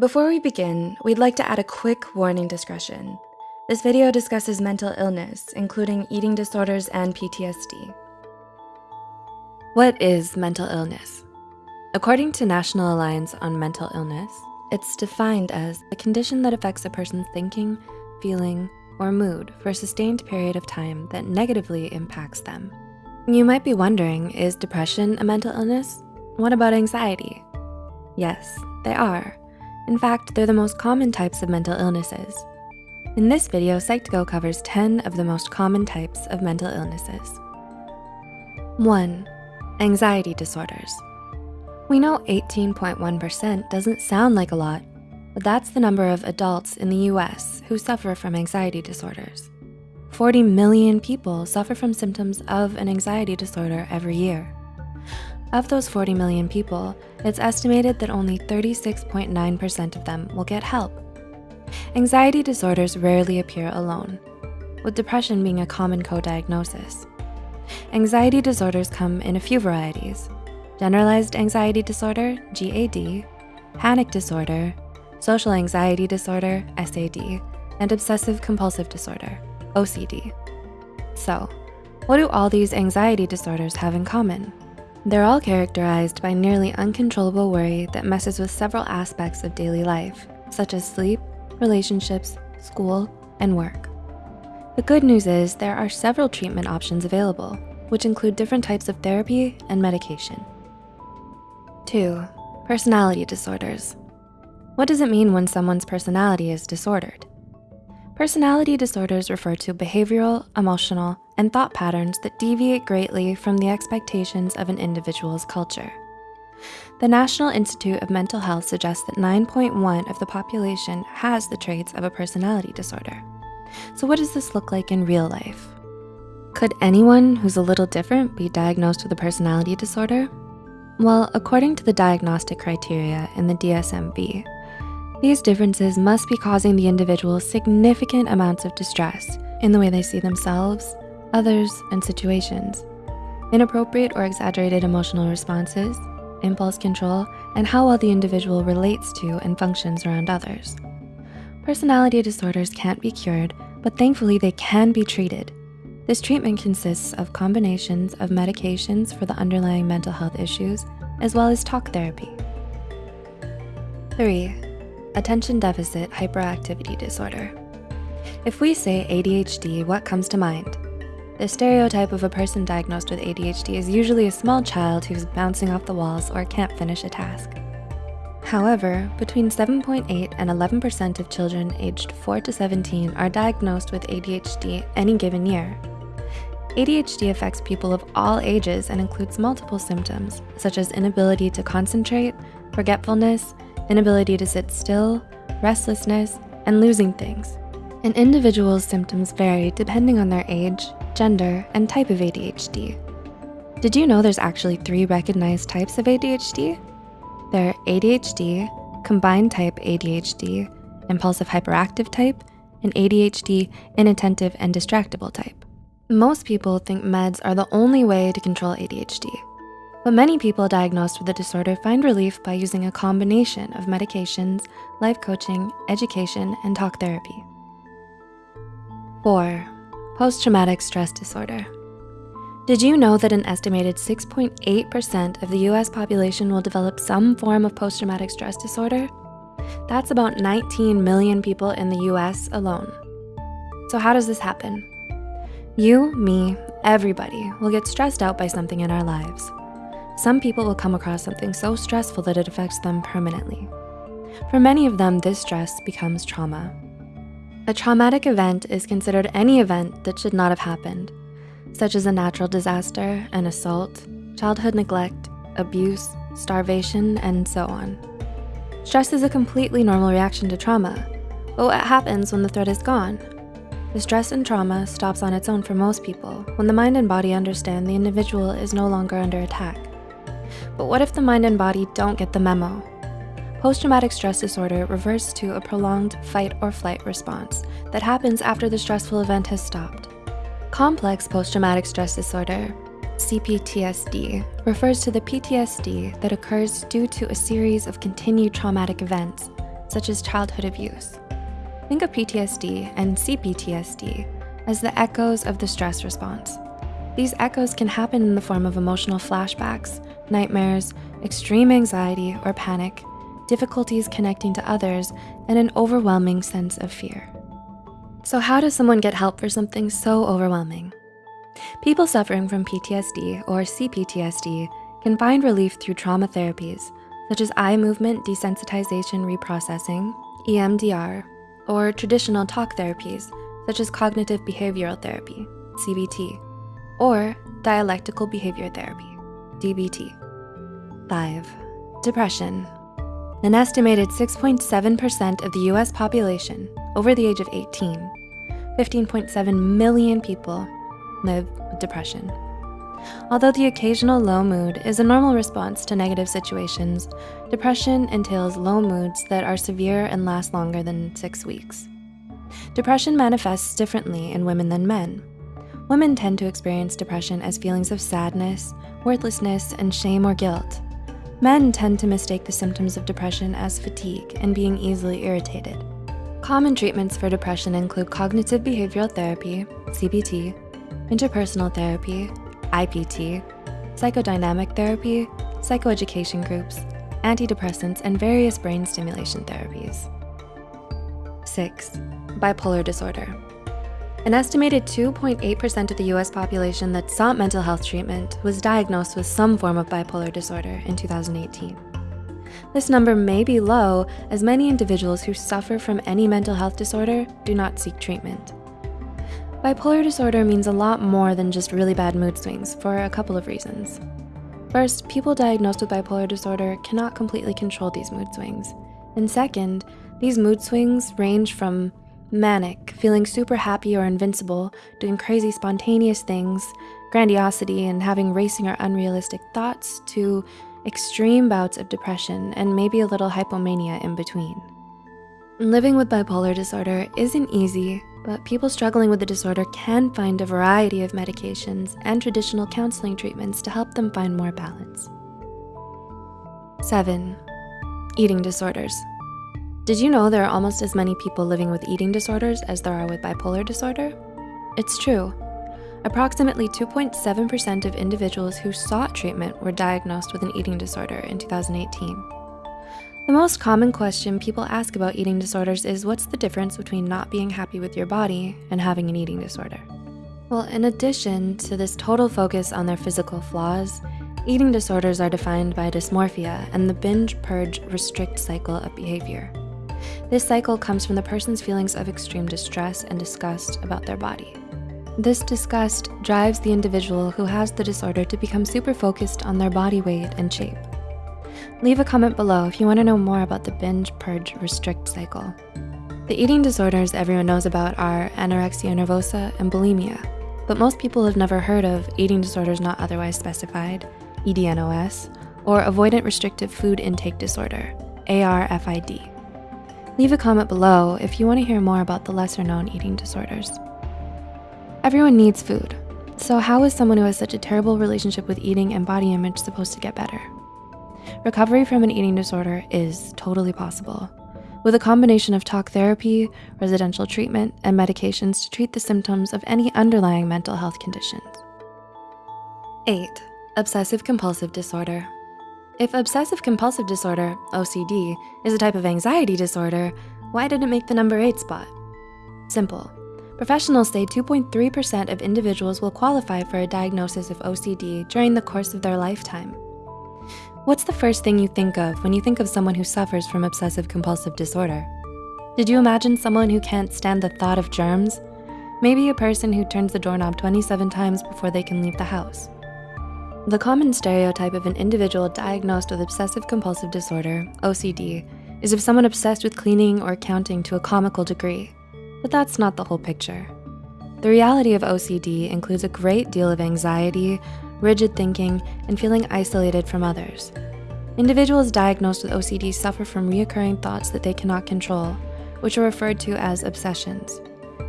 Before we begin, we'd like to add a quick warning discretion. This video discusses mental illness, including eating disorders and PTSD. What is mental illness? According to National Alliance on Mental Illness, it's defined as a condition that affects a person's thinking, feeling, or mood for a sustained period of time that negatively impacts them. You might be wondering, is depression a mental illness? What about anxiety? Yes, they are. In fact, they're the most common types of mental illnesses. In this video, Psych2Go covers 10 of the most common types of mental illnesses. One, anxiety disorders. We know 18.1% doesn't sound like a lot, but that's the number of adults in the US who suffer from anxiety disorders. 40 million people suffer from symptoms of an anxiety disorder every year. Of those 40 million people, it's estimated that only 36.9% of them will get help. Anxiety disorders rarely appear alone, with depression being a common co-diagnosis. Anxiety disorders come in a few varieties, generalized anxiety disorder, GAD, panic disorder, social anxiety disorder, SAD, and obsessive compulsive disorder, OCD. So, what do all these anxiety disorders have in common? They're all characterized by nearly uncontrollable worry that messes with several aspects of daily life, such as sleep, relationships, school, and work. The good news is there are several treatment options available, which include different types of therapy and medication. Two, personality disorders. What does it mean when someone's personality is disordered? Personality disorders refer to behavioral, emotional, and thought patterns that deviate greatly from the expectations of an individual's culture. The National Institute of Mental Health suggests that 9.1 of the population has the traits of a personality disorder. So what does this look like in real life? Could anyone who's a little different be diagnosed with a personality disorder? Well, according to the diagnostic criteria in the DSM-V, these differences must be causing the individual significant amounts of distress in the way they see themselves, others, and situations, inappropriate or exaggerated emotional responses, impulse control, and how well the individual relates to and functions around others. Personality disorders can't be cured, but thankfully they can be treated. This treatment consists of combinations of medications for the underlying mental health issues, as well as talk therapy. Three, attention deficit hyperactivity disorder. If we say ADHD, what comes to mind? The stereotype of a person diagnosed with ADHD is usually a small child who's bouncing off the walls or can't finish a task. However, between 7.8 and 11% of children aged 4 to 17 are diagnosed with ADHD any given year. ADHD affects people of all ages and includes multiple symptoms, such as inability to concentrate, forgetfulness, inability to sit still, restlessness, and losing things. An individual's symptoms vary depending on their age, gender, and type of ADHD. Did you know there's actually three recognized types of ADHD? They're ADHD, combined type ADHD, impulsive hyperactive type, and ADHD inattentive and distractible type. Most people think meds are the only way to control ADHD, but many people diagnosed with the disorder find relief by using a combination of medications, life coaching, education, and talk therapy. Four, post-traumatic stress disorder. Did you know that an estimated 6.8% of the US population will develop some form of post-traumatic stress disorder? That's about 19 million people in the US alone. So how does this happen? You, me, everybody will get stressed out by something in our lives. Some people will come across something so stressful that it affects them permanently. For many of them, this stress becomes trauma. A traumatic event is considered any event that should not have happened, such as a natural disaster, an assault, childhood neglect, abuse, starvation, and so on. Stress is a completely normal reaction to trauma, but what happens when the threat is gone? The stress and trauma stops on its own for most people when the mind and body understand the individual is no longer under attack. But what if the mind and body don't get the memo? Post-traumatic stress disorder refers to a prolonged fight or flight response that happens after the stressful event has stopped. Complex post-traumatic stress disorder, CPTSD, refers to the PTSD that occurs due to a series of continued traumatic events, such as childhood abuse. Think of PTSD and CPTSD as the echoes of the stress response. These echoes can happen in the form of emotional flashbacks, nightmares, extreme anxiety or panic, difficulties connecting to others, and an overwhelming sense of fear. So how does someone get help for something so overwhelming? People suffering from PTSD or CPTSD can find relief through trauma therapies, such as eye movement desensitization reprocessing, EMDR, or traditional talk therapies, such as cognitive behavioral therapy, CBT, or dialectical behavior therapy, DBT. 5. Depression. An estimated 6.7% of the US population over the age of 18, 15.7 million people live with depression. Although the occasional low mood is a normal response to negative situations, depression entails low moods that are severe and last longer than six weeks. Depression manifests differently in women than men. Women tend to experience depression as feelings of sadness, worthlessness, and shame or guilt. Men tend to mistake the symptoms of depression as fatigue and being easily irritated. Common treatments for depression include cognitive behavioral therapy, CBT, interpersonal therapy, IPT, psychodynamic therapy, psychoeducation groups, antidepressants, and various brain stimulation therapies. Six, bipolar disorder. An estimated 2.8% of the US population that sought mental health treatment was diagnosed with some form of bipolar disorder in 2018. This number may be low as many individuals who suffer from any mental health disorder do not seek treatment. Bipolar disorder means a lot more than just really bad mood swings for a couple of reasons. First, people diagnosed with bipolar disorder cannot completely control these mood swings. And second, these mood swings range from manic, feeling super happy or invincible, doing crazy spontaneous things, grandiosity, and having racing or unrealistic thoughts, to extreme bouts of depression and maybe a little hypomania in between. Living with bipolar disorder isn't easy, but people struggling with the disorder can find a variety of medications and traditional counseling treatments to help them find more balance. Seven, eating disorders. Did you know there are almost as many people living with eating disorders as there are with bipolar disorder? It's true. Approximately 2.7% of individuals who sought treatment were diagnosed with an eating disorder in 2018. The most common question people ask about eating disorders is what's the difference between not being happy with your body and having an eating disorder? Well, in addition to this total focus on their physical flaws, eating disorders are defined by dysmorphia and the binge, purge, restrict cycle of behavior. This cycle comes from the person's feelings of extreme distress and disgust about their body. This disgust drives the individual who has the disorder to become super focused on their body weight and shape. Leave a comment below if you wanna know more about the binge, purge, restrict cycle. The eating disorders everyone knows about are anorexia nervosa and bulimia, but most people have never heard of eating disorders not otherwise specified, EDNOS, or avoidant restrictive food intake disorder, ARFID. Leave a comment below if you wanna hear more about the lesser known eating disorders. Everyone needs food, so how is someone who has such a terrible relationship with eating and body image supposed to get better? Recovery from an eating disorder is totally possible with a combination of talk therapy, residential treatment, and medications to treat the symptoms of any underlying mental health conditions. Eight, obsessive compulsive disorder. If obsessive compulsive disorder, OCD, is a type of anxiety disorder, why did it make the number eight spot? Simple. Professionals say 2.3% of individuals will qualify for a diagnosis of OCD during the course of their lifetime. What's the first thing you think of when you think of someone who suffers from obsessive compulsive disorder? Did you imagine someone who can't stand the thought of germs? Maybe a person who turns the doorknob 27 times before they can leave the house. The common stereotype of an individual diagnosed with obsessive compulsive disorder, OCD, is of someone obsessed with cleaning or counting to a comical degree, but that's not the whole picture. The reality of OCD includes a great deal of anxiety, rigid thinking, and feeling isolated from others. Individuals diagnosed with OCD suffer from reoccurring thoughts that they cannot control, which are referred to as obsessions.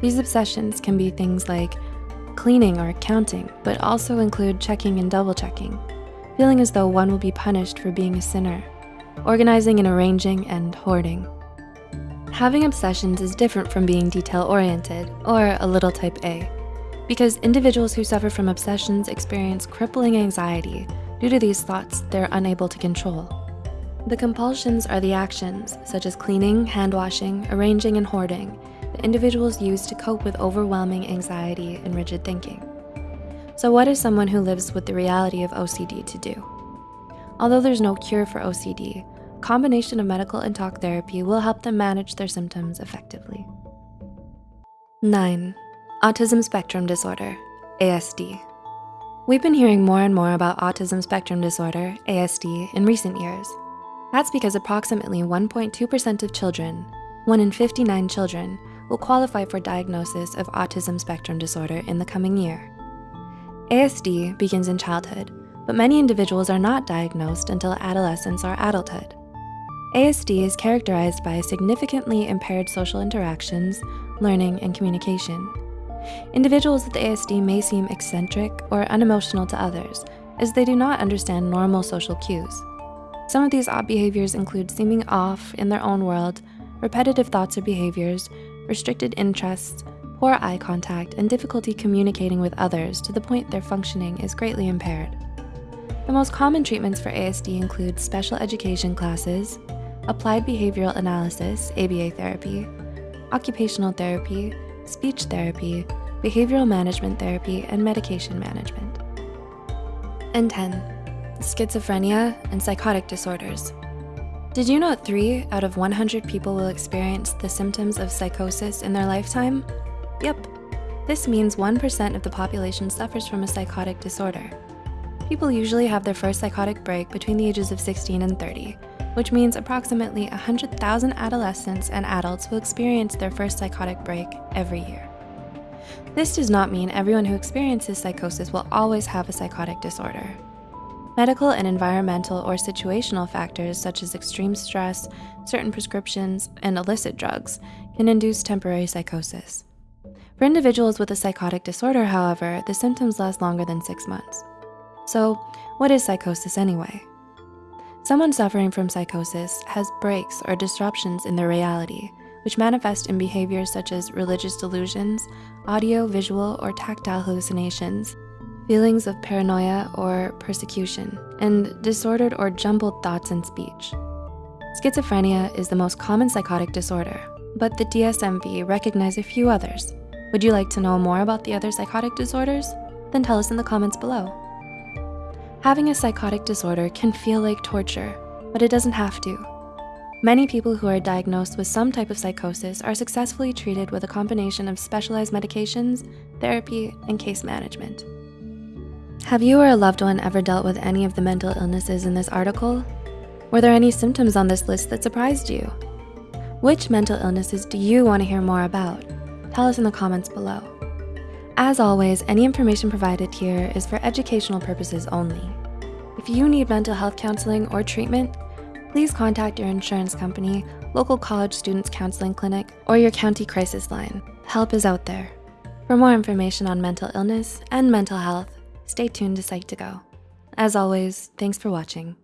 These obsessions can be things like cleaning or counting, but also include checking and double checking, feeling as though one will be punished for being a sinner, organizing and arranging, and hoarding. Having obsessions is different from being detail-oriented or a little type A because individuals who suffer from obsessions experience crippling anxiety due to these thoughts they're unable to control. The compulsions are the actions, such as cleaning, hand washing, arranging, and hoarding, that individuals use to cope with overwhelming anxiety and rigid thinking. So what is someone who lives with the reality of OCD to do? Although there's no cure for OCD, combination of medical and talk therapy will help them manage their symptoms effectively. Nine, autism spectrum disorder, ASD. We've been hearing more and more about autism spectrum disorder, ASD, in recent years. That's because approximately 1.2% of children, one in 59 children, will qualify for diagnosis of autism spectrum disorder in the coming year. ASD begins in childhood, but many individuals are not diagnosed until adolescence or adulthood. ASD is characterized by significantly impaired social interactions, learning, and communication. Individuals with ASD may seem eccentric or unemotional to others, as they do not understand normal social cues. Some of these odd behaviors include seeming off in their own world, repetitive thoughts or behaviors, restricted interests, poor eye contact, and difficulty communicating with others to the point their functioning is greatly impaired. The most common treatments for ASD include special education classes, applied behavioral analysis, ABA therapy, occupational therapy, speech therapy, behavioral management therapy, and medication management. And 10, schizophrenia and psychotic disorders. Did you know three out of 100 people will experience the symptoms of psychosis in their lifetime? Yep, this means 1% of the population suffers from a psychotic disorder. People usually have their first psychotic break between the ages of 16 and 30, which means approximately 100,000 adolescents and adults will experience their first psychotic break every year. This does not mean everyone who experiences psychosis will always have a psychotic disorder. Medical and environmental or situational factors such as extreme stress, certain prescriptions, and illicit drugs can induce temporary psychosis. For individuals with a psychotic disorder, however, the symptoms last longer than six months. So what is psychosis anyway? Someone suffering from psychosis has breaks or disruptions in their reality, which manifest in behaviors such as religious delusions, audio, visual, or tactile hallucinations, feelings of paranoia or persecution, and disordered or jumbled thoughts and speech. Schizophrenia is the most common psychotic disorder, but the DSMV recognize a few others. Would you like to know more about the other psychotic disorders? Then tell us in the comments below. Having a psychotic disorder can feel like torture, but it doesn't have to. Many people who are diagnosed with some type of psychosis are successfully treated with a combination of specialized medications, therapy, and case management. Have you or a loved one ever dealt with any of the mental illnesses in this article? Were there any symptoms on this list that surprised you? Which mental illnesses do you wanna hear more about? Tell us in the comments below. As always, any information provided here is for educational purposes only. If you need mental health counseling or treatment, please contact your insurance company, local college students counseling clinic, or your county crisis line. Help is out there. For more information on mental illness and mental health, stay tuned to Psych2Go. As always, thanks for watching.